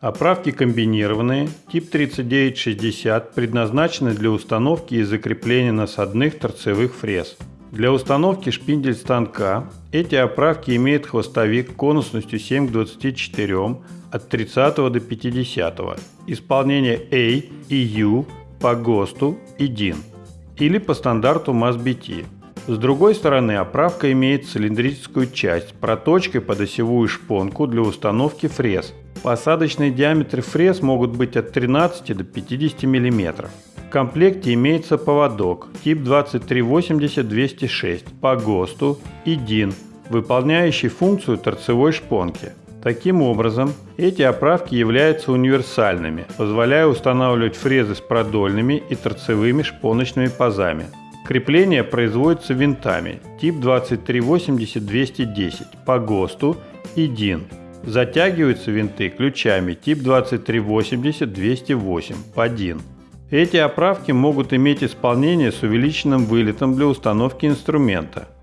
Оправки комбинированные, тип 3960, предназначены для установки и закрепления насадных торцевых фрез. Для установки шпиндель станка эти оправки имеют хвостовик конусностью 7 к 24 от 30 до 50, исполнение A и U по ГОСТу и DIN или по стандарту MASBT. С другой стороны оправка имеет цилиндрическую часть проточкой под осевую шпонку для установки фрез. Посадочные диаметры фрез могут быть от 13 до 50 мм. В комплекте имеется поводок тип 2380-206 по ГОСТу и DIN, выполняющий функцию торцевой шпонки. Таким образом, эти оправки являются универсальными, позволяя устанавливать фрезы с продольными и торцевыми шпоночными пазами. Крепление производится винтами тип 2380-210 по ГОСТу и DIN. Затягиваются винты ключами тип 2380-208 по DIN. Эти оправки могут иметь исполнение с увеличенным вылетом для установки инструмента –